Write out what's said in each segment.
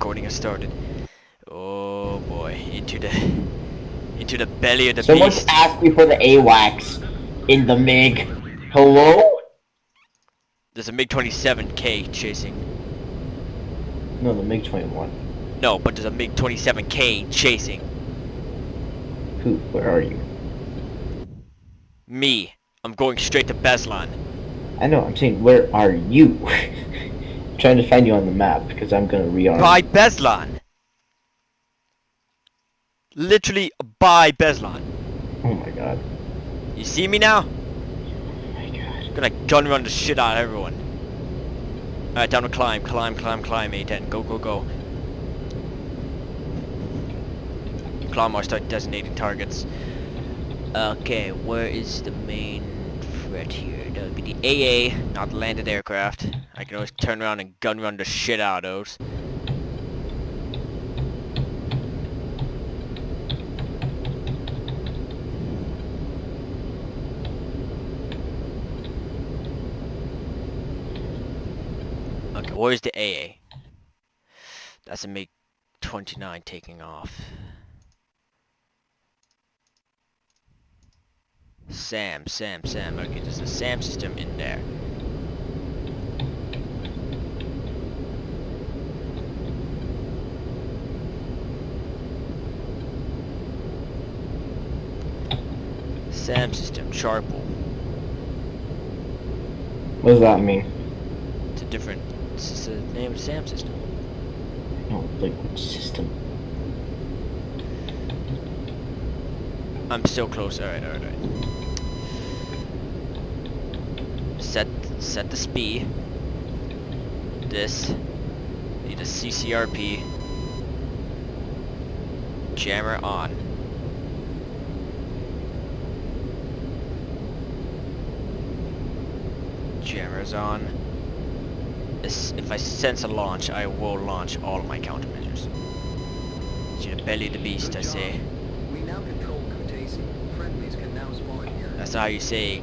recording has started. Oh boy, into the into the belly of the Someone beast. asked me for the AWACS in the MiG. Hello? There's a MiG-27K chasing. No, the MiG 21. No, but there's a MiG-27K chasing Who? Where are you? me. I'm going straight to Beslan. I know. I'm saying, where are you? trying to find you on the map because I'm gonna rearm. By Beslan. Literally by Beslan. Oh my god. You see me now? Oh my god. I'm gonna gun run the shit out of everyone. Alright, down to climb, climb, climb, climb, A10. Go, go, go. Climb or start designating targets. Okay, where is the main threat here? That would be the AA, not the landed aircraft. I can always turn around and gun run the shit out of those. Okay, where's the AA? That's a MiG-29 taking off. Sam, Sam, Sam. Okay, there's a Sam system in there. Sam system, Chaparral. What does that mean? It's a different. It's the name of the Sam system. No, like which system? I'm still close. Alright, alright, alright. Set set the speed. This. Need a CCRP. Jammer on. Jammer's on. If I sense a launch, I will launch all my countermeasures. The belly the beast, I say. We now control Kutaisi. Friendlies can now spawn here. That's how you say.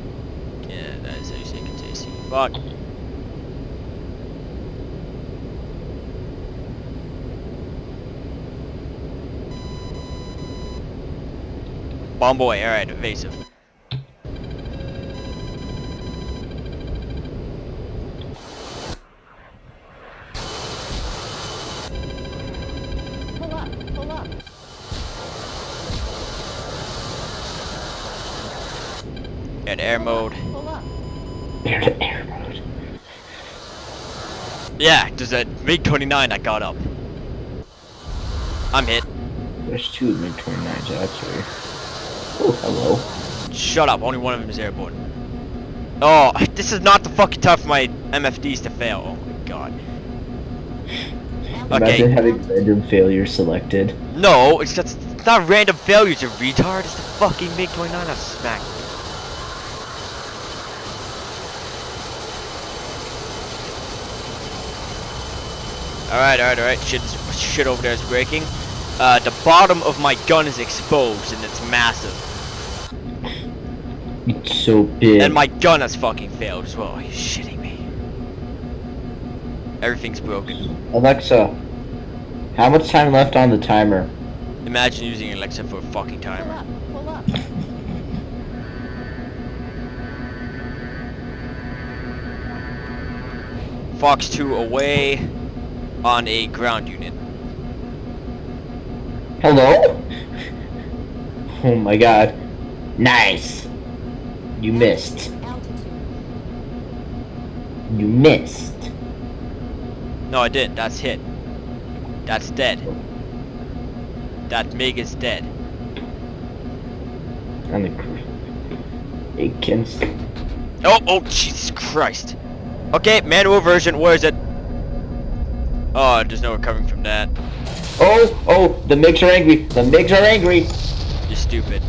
Yeah, that's how you say Kataisi. Fuck. Bomb boy, alright, evasive. At air mode. Air to air mode. Yeah, there's a MiG 29 I got up. I'm hit. There's two MiG 29s actually. Oh, hello. Shut up, only one of them is airborne. Oh, this is not the fucking time for my MFDs to fail. Oh my god. Imagine Okay. having random failures selected. No, it's just it's not random failures, you retard. It's the fucking MiG 29 that smacked. me. Alright, alright, alright. Shit, shit over there is breaking. Uh, the bottom of my gun is exposed and it's massive. It's so big. And my gun has fucking failed as well. Are you shitting me? Everything's broken. Alexa, how much time left on the timer? Imagine using Alexa for a fucking Pull timer. up, pull up. Fox 2 away on a ground unit. Hello? Oh my god. Nice. You missed. You missed. No, I didn't. That's hit. That's dead. That MiG is dead. On the cr- Aikens. Oh, oh, Jesus Christ. Okay, manual version, where is it? Oh, there's no recovering from that. Oh, oh, the MiGs are angry. The MiGs are angry. You're stupid.